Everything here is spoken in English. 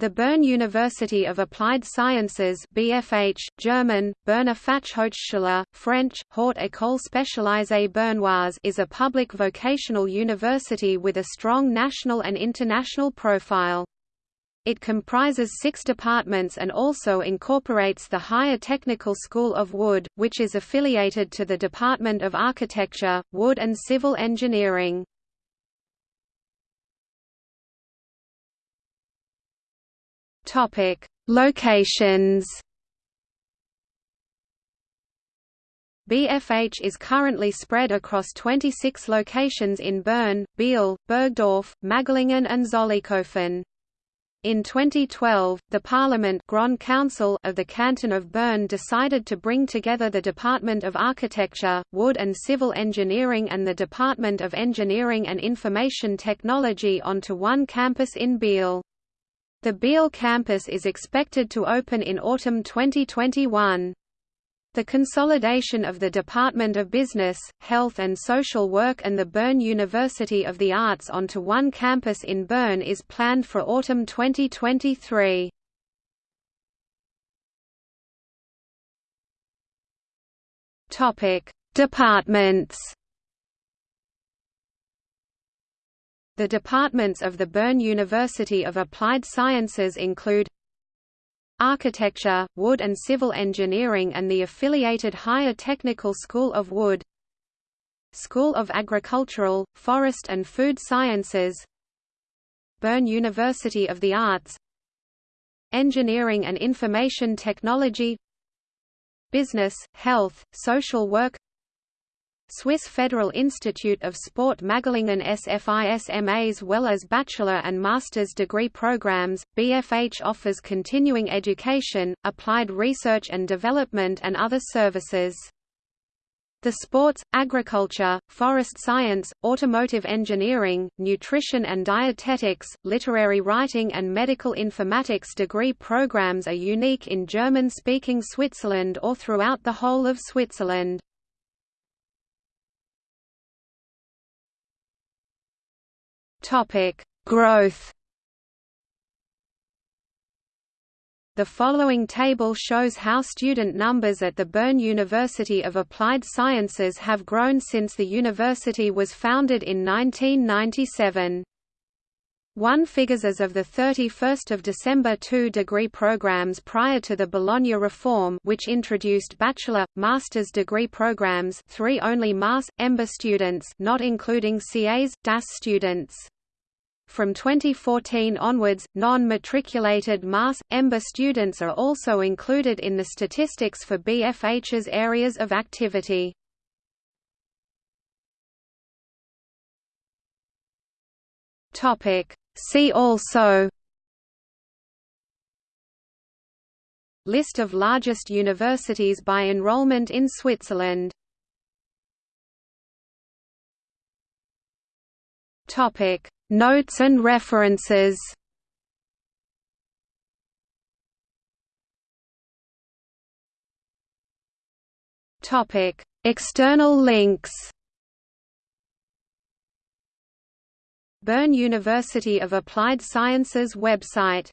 The Bern University of Applied Sciences BFH, German, Berner Fachhochschule, French, Haute École Spécialisée Bernoise is a public vocational university with a strong national and international profile. It comprises six departments and also incorporates the Higher Technical School of Wood, which is affiliated to the Department of Architecture, Wood and Civil Engineering. Topic: Locations. BFH is currently spread across 26 locations in Bern, Biel, Burgdorf, Magglingen and Zollikofen. In 2012, the Parliament Grand Council of the Canton of Bern decided to bring together the Department of Architecture, Wood and Civil Engineering and the Department of Engineering and Information Technology onto one campus in Biel. The Biel campus is expected to open in autumn 2021. The consolidation of the Department of Business, Health and Social Work and the Bern University of the Arts onto one campus in Bern is planned for autumn 2023. Topic: Departments The departments of the Bern University of Applied Sciences include Architecture, Wood and Civil Engineering and the affiliated Higher Technical School of Wood School of Agricultural, Forest and Food Sciences Bern University of the Arts Engineering and Information Technology Business, Health, Social Work Swiss Federal Institute of Sport Magglingen SFIS MAs well as bachelor and master's degree programs. BFH offers continuing education, applied research and development and other services. The sports, agriculture, forest science, automotive engineering, nutrition and dietetics, literary writing and medical informatics degree programs are unique in German-speaking Switzerland or throughout the whole of Switzerland. Topic: Growth. The following table shows how student numbers at the Bern University of Applied Sciences have grown since the university was founded in 1997. One figures as of the 31st of December two degree programs prior to the Bologna reform which introduced bachelor, master's degree programs three only MAS. EMBA students not including CAS, DAS students. From 2014 onwards, non-matriculated MAS. EMBA students are also included in the statistics for BFH's areas of activity. See also List of largest universities by enrollment in Switzerland Topic Notes and references Topic: External links. Bern University of Applied Sciences website